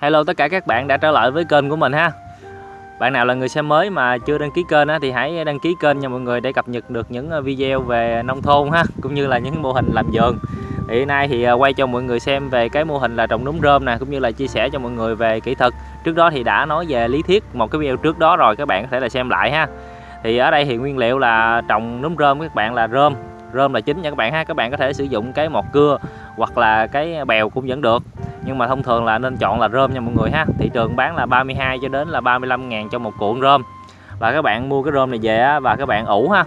Hello tất cả các bạn đã trở lại với kênh của mình ha. Bạn nào là người xem mới mà chưa đăng ký kênh á, thì hãy đăng ký kênh nha mọi người để cập nhật được những ờ, video về nông thôn ha Cũng như là những mô hình làm vườn. Thì nay thì ờ, quay cho mọi người xem về cái mô hình là trồng núm rơm nè cũng như là chia sẻ cho mọi người về kỹ thuật. Trước đó thì đã nói về lý thuyết một cái video trước đó rồi các bạn có thể là xem lại ha. Thì ở đây thì nguyên liệu là trồng núm rơm các bạn là rơm. Rơm là chính nha các bạn ha các bạn có thể sử dụng cái mọt cưa hoặc là cái bèo cũng vẫn được nhưng mà thông thường là nên chọn là rơm nha mọi người ha. Thị trường bán là 32 cho đến là 35 ngàn cho một cuộn rơm. Và các bạn mua cái rơm này về và các bạn ủ ha.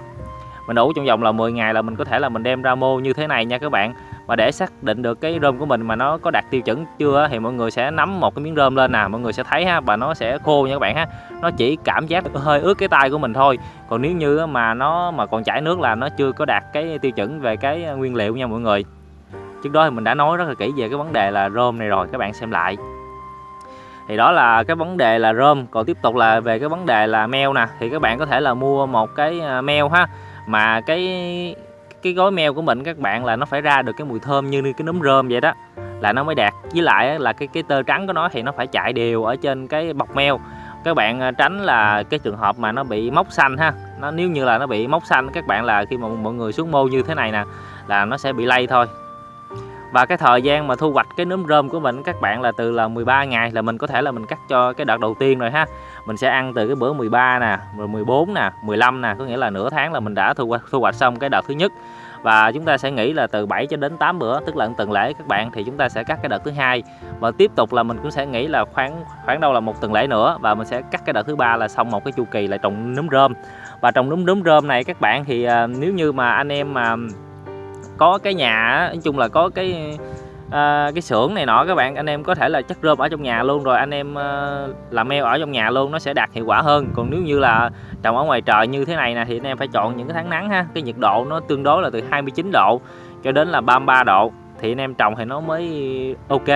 Mình ủ trong vòng là 10 ngày là mình có thể là mình đem ra mô như thế này nha các bạn. Và để xác định được cái rơm của mình mà nó có đạt tiêu chuẩn chưa thì mọi người sẽ nắm một cái miếng rơm lên nè. Mọi người sẽ thấy ha, và nó sẽ khô nha các bạn ha. Nó chỉ cảm giác hơi ướt cái tay của mình thôi. Còn nếu như mà nó mà còn chảy nước là nó chưa có đạt cái tiêu chuẩn về cái nguyên liệu nha mọi người trước đó thì mình đã nói rất là kỹ về cái vấn đề là rơm này rồi, các bạn xem lại. Thì đó là cái vấn đề là rơm còn tiếp tục là về cái vấn đề là meo nè. Thì các bạn có thể là mua một cái à, meo ha, mà cái cái gói meo của mình các bạn là nó phải ra được cái mùi thơm như cái nấm rơm vậy đó, là nó mới đạt. Với lại là cái cái tơ trắng của nó thì nó phải chạy đều ở trên cái bọc meo các bạn à, tránh là cái trường hợp mà nó bị mốc xanh ha. Nó, nếu như là nó bị mốc xanh, các bạn là khi mà mọi người xuống mô như thế này nè, là nó sẽ bị lây thôi và cái thời gian mà thu hoạch cái nấm rơm của mình các bạn là từ là 13 ngày là mình có thể là mình cắt cho cái đợt đầu tiên rồi ha. Mình sẽ ăn từ cái bữa 13 nè rồi 14 nè 15 nè có nghĩa là nửa tháng là mình đã thu hoạch, thu hoạch xong cái đợt thứ nhất. Và chúng ta sẽ nghĩ là từ 7 cho đến 8 bữa tức là tuần lễ các bạn thì chúng ta sẽ cắt cái đợt thứ hai. Và tiếp tục là mình cũng sẽ nghĩ là khoảng khoảng đâu là một tuần lễ nữa và mình sẽ cắt cái đợt thứ ba là xong một cái chu kỳ là trồng nấm rơm. Và trồng nấm nấm rơm này các bạn thì à, nếu như mà anh em mà có cái nhà nói chung là có cái à, cái xưởng này nọ các bạn anh em có thể là chất rơm ở trong nhà luôn rồi anh em à, làm meo ở trong nhà luôn nó sẽ đạt hiệu quả hơn. Còn nếu như là trồng ở ngoài trời như thế này nè thì anh em phải chọn những cái tháng nắng ha. Cái nhiệt độ nó tương đối là từ 29 độ cho đến là 33 độ thì anh em trồng thì nó mới ok.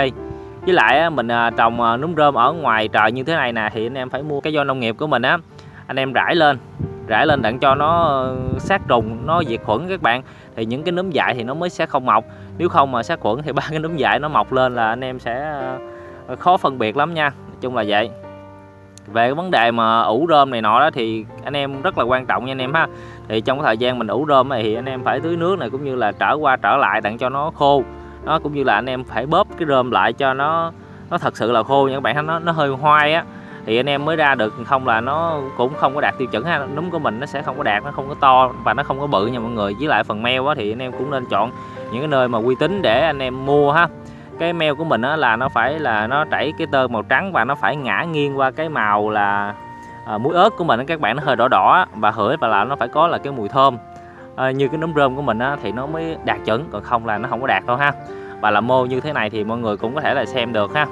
Với lại mình ờ, trồng núm rơm ở ngoài trời như thế này nè thì anh em phải mua cái do nông nghiệp của mình á. Anh em rải lên rải lên đặng cho nó ờ, sát trùng, nó diệt khuẩn các bạn. Thì những cái núm dại thì nó mới sẽ không mọc. Nếu không mà sát khuẩn thì ba cái núm dại nó mọc lên là anh em sẽ ờ, khó phân biệt lắm nha. Nói chung là vậy. Về cái vấn đề mà ủ rơm này nọ đó thì anh em rất là quan trọng nha anh em ha. Thì trong cái thời gian mình ủ rơm này thì anh em phải tưới nước này cũng như là trở qua trở lại đặng cho nó khô. Nó cũng như là anh em phải bóp cái rơm lại cho nó nó thật sự là khô nha các bạn nó nó hơi hoai á thì anh em mới ra được không là nó cũng không có đạt tiêu chuẩn ha. Núm của mình nó sẽ không có đạt nó không có to và nó không có bự nha mọi người. Với lại phần meo á thì anh em cũng nên chọn những cái nơi mà uy tín để anh em mua ha. Cái meo của mình á là nó phải là nó chảy cái tơ màu trắng và nó phải ngã nghiêng qua cái màu là à, muối ớt của mình các bạn nó hơi đỏ đỏ và hửi và là nó phải có là cái mùi thơm. À, như cái nấm rơm của mình á, thì nó mới đạt chuẩn còn không là nó không có đạt đâu ha. Và là mô như thế này thì mọi người cũng có thể là xem được ha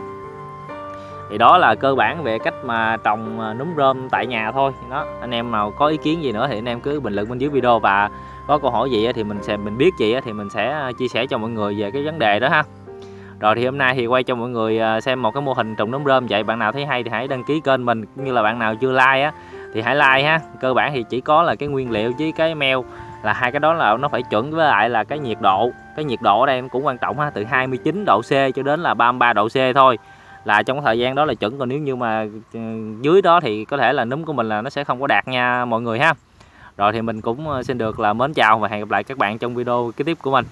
thì đó là cơ bản về cách mà trồng à, núm rơm tại nhà thôi. Đó, anh em nào có ý kiến gì nữa thì anh em cứ bình luận bên dưới video và có câu hỏi gì thì mình sẽ, mình biết gì thì mình sẽ à, chia sẻ cho mọi người về cái vấn đề đó ha. Rồi thì hôm nay thì quay cho mọi người à, xem một cái mô hình trồng núm rơm. Vậy bạn nào thấy hay thì hãy đăng ký kênh mình. Cũng như là bạn nào chưa like á thì hãy like ha. Cơ bản thì chỉ có là cái nguyên liệu với cái meo là hai cái đó là nó phải chuẩn. Với lại là cái nhiệt độ, cái nhiệt độ ở đây cũng quan trọng ha, từ 29 độ C cho đến là 33 độ C thôi là trong thời gian đó là chuẩn. Còn nếu như mà ừ, dưới đó thì có thể là núm của mình là nó sẽ không có đạt nha mọi người ha. Rồi thì mình cũng ờ, xin được là mến chào và hẹn gặp lại các bạn trong video kế tiếp của mình.